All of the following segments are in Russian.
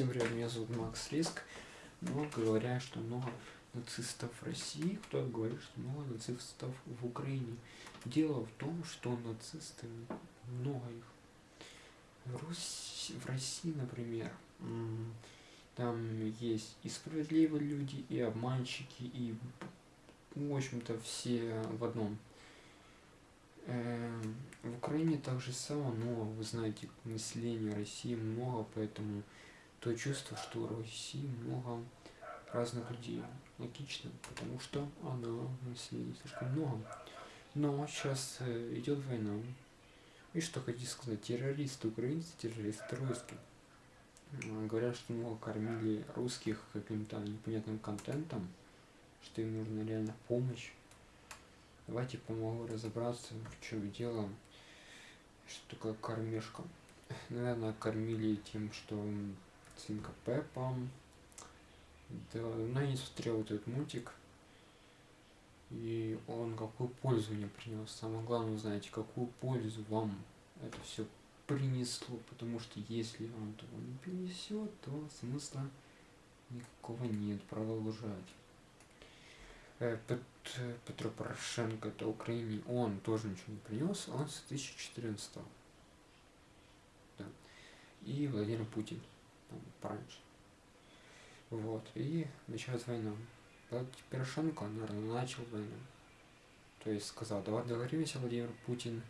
Всем привет, меня зовут Макс Риск. Много говорят, что много нацистов в России, кто говорит, что много нацистов в Украине. Дело в том, что нацисты, много их. В, Русь, в России, например, там есть и справедливые люди, и обманщики, и, в общем-то, все в одном. Эм, в Украине так же само, но вы знаете, населения России много, поэтому то чувство, что России много разных людей. Логично, потому что она население слишком много. Но сейчас э, идет война. И что хотите сказать, террористы украинцы, террористы русские. Говорят, что много кормили русских каким-то непонятным контентом, что им нужна реально помощь. Давайте помогу разобраться, в чем дело, что такое кормежка. Наверное, кормили тем, что свинка Пеппа. Да, но я не смотрел этот мультик. И он какую пользу мне принес. Самое главное, знаете, какую пользу вам это все принесло. Потому что если он того не принесет, то смысла никакого нет продолжать. Э, Пет, Петро Порошенко, это Украине, он тоже ничего не принес, он с 2014 да. И Владимир Путин там, пораньше. Вот, и началась война. Порошенко, наверное, начал войну. То есть сказал, давай договоримся, Владимир Путин,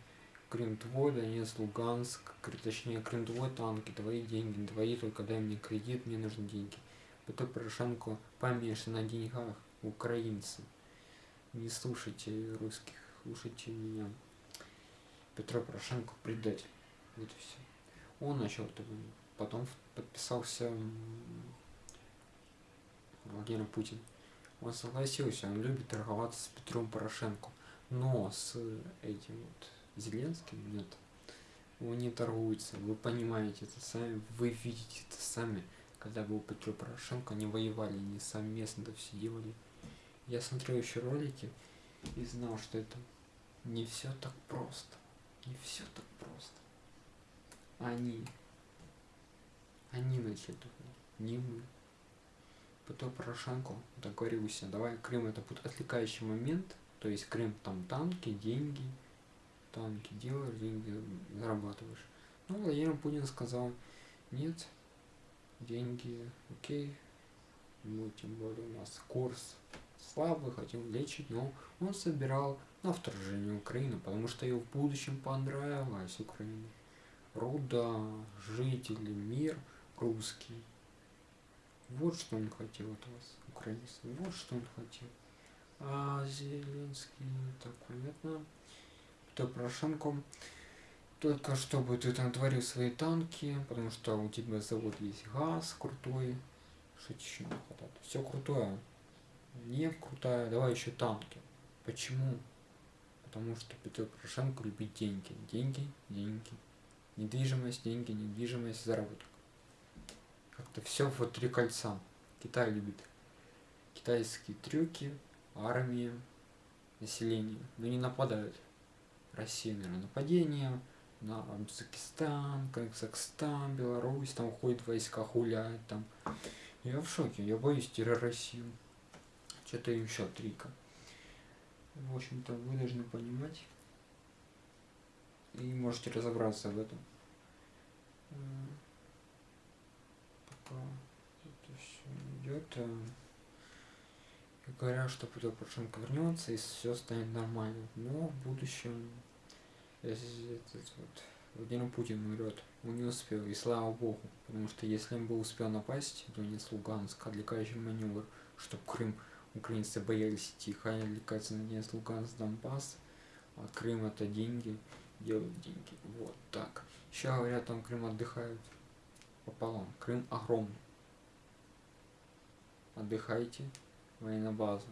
Крым твой, Донец, Луганск, точнее, Крым твой, танки, твои деньги, твои, только дай мне кредит, мне нужны деньги. Потом Порошенко помешан на деньгах, украинцы. Не слушайте русских, слушайте меня. Петро Порошенко предатель. Вот и все. Он начал эту войну потом подписался Владимир Путин. Он согласился, он любит торговаться с Петром Порошенко. Но с этим вот Зеленским нет. Он не торгуется. Вы понимаете это сами, вы видите это сами. Когда был Петр Порошенко, они воевали, они совместно это все делали. Я смотрел еще ролики и знал, что это не все так просто. Не все так просто. Они они начали, не мы. Потом Порошенко договорился, давай Крым это будет отвлекающий момент, то есть Крым там танки, деньги, танки делаешь, деньги зарабатываешь. Ну, Владимир Путин сказал, нет, деньги, окей, ну, тем более у нас курс слабый, хотим лечить, но он собирал на вторжение Украины, потому что ее в будущем понравилась Украина. Руда, жители, мир – русский. Вот что он хотел от вас, украинцы. Вот что он хотел. А Зеленский, так понятно. То Порошенко. Только чтобы ты там творил свои танки, потому что у тебя завод есть газ крутой. Что еще не хватает? Все крутое. Нефть крутая, давай еще танки. Почему? Потому что Петр Порошенко любит деньги. Деньги, деньги. Недвижимость, деньги, недвижимость, заработок. Как-то все вот три кольца. Китай любит китайские трюки, армии, население. Но не нападают. Россия, наверное, нападение на Узбекистан, Казахстан, Беларусь, там ходят войска, гуляют там. Я в шоке, я боюсь терроросию. Что-то еще трика. В общем-то, вы должны понимать и можете разобраться в этом это все идет. И говорят, что Петр Порошенко вернется и все станет нормально. Но в будущем, если этот вот Владимир Путин умрет, он не успел, и слава богу, потому что если он бы успел напасть, то не с Луганска, отвлекающий маневр, чтобы Крым украинцы боялись идти, хотя отвлекаться на Донецк, Луганск, Донбасс, а Крым это деньги, делают деньги, вот так. Еще говорят, там Крым отдыхают пополам. Крым огромный. Отдыхайте, военная база.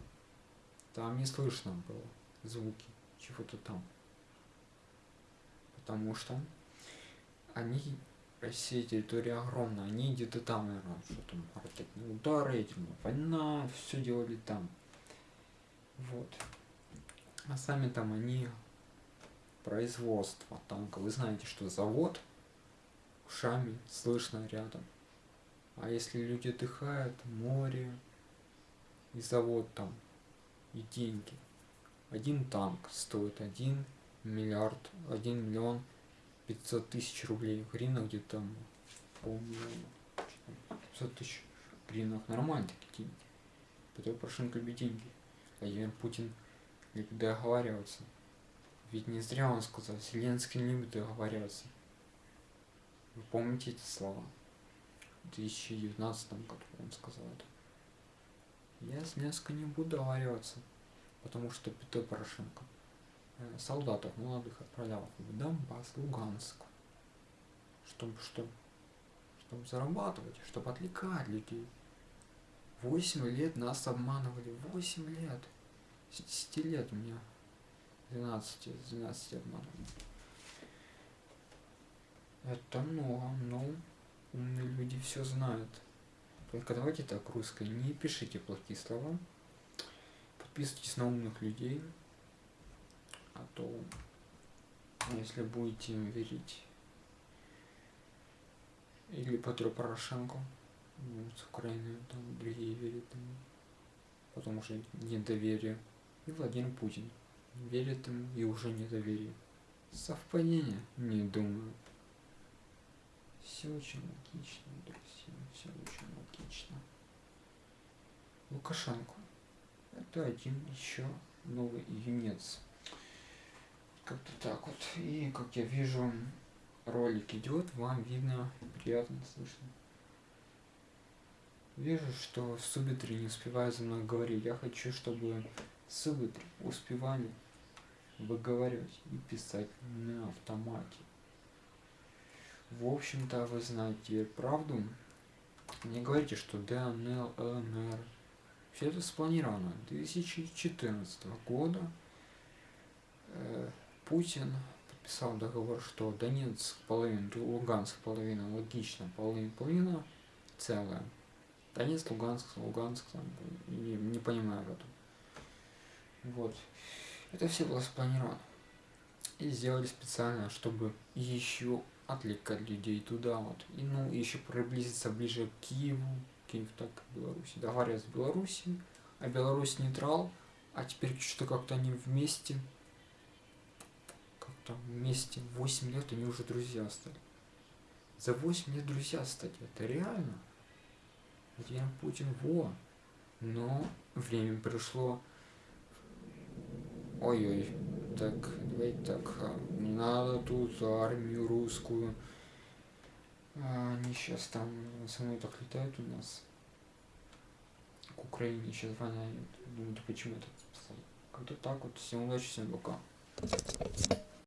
Там не слышно было звуки чего-то там. Потому что они, Россия территория огромная, они где-то там, наверное, что там, ракетные удары, ядерная война, все делали там. Вот. А сами там они производство танка. Вы знаете, что завод ушами слышно рядом. А если люди отдыхают, море и завод там, и деньги. Один танк стоит один миллиард, один миллион пятьсот тысяч рублей. В гривнах где-то там полмиллиона. 500 тысяч гривнах нормально такие деньги. Петр Порошенко любит деньги. Владимир Путин любит договариваться. Ведь не зря он сказал, Зеленский не любит договариваться. Вы помните эти слова? В 2019 году он сказал это. Я с Зеленским не буду договариваться, потому что Петр Порошенко э, солдатов молодых отправлял в Донбасс, Луганск, чтобы что? Чтобы зарабатывать, чтобы отвлекать людей. Восемь лет нас обманывали, восемь лет. С 10 лет меня 12, с 12 обманывали. Это много, но умные люди все знают. Только давайте так, русское, не пишите плохие слова. Подписывайтесь на умных людей. А то, если будете верить или Петру Порошенко, ну, с Украины, там другие верят ему, потому что недоверие. И Владимир Путин верит ему и уже недоверие. Совпадение? Не думаю. Все очень логично, друзья, все очень логично. Лукашенко. Это один еще новый юнец. Как-то так вот. И как я вижу, ролик идет, вам видно, приятно слышно. Вижу, что субтитры не успевают за мной говорить. Я хочу, чтобы субтитры успевали выговаривать и писать на автомате. В общем-то, вы знаете правду. Не говорите, что ДНЛ, ЛНР. Все это спланировано. 2014 года э, Путин подписал договор, что Донецк половина, Луганск половина, логично, половина, половина целая. Донецк, Луганск, Луганск, там, не, не понимаю в этом. Вот. Это все было спланировано. И сделали специально, чтобы еще отвлекать людей туда вот. И ну еще приблизиться ближе к Киеву, Киев так Беларуси. Договорились с Белоруссией, а Беларусь нейтрал, а теперь что-то как-то они вместе, как-то вместе 8 лет они уже друзья стали. За 8 лет друзья стать, это реально. Владимир Путин, во. Но время пришло. Ой-ой, так, давайте так, а, не надо тут армию русскую. А, они сейчас там со мной так летают у нас. К Украине сейчас воняют. Думаю, почему это Как-то так вот. Всем удачи, всем пока.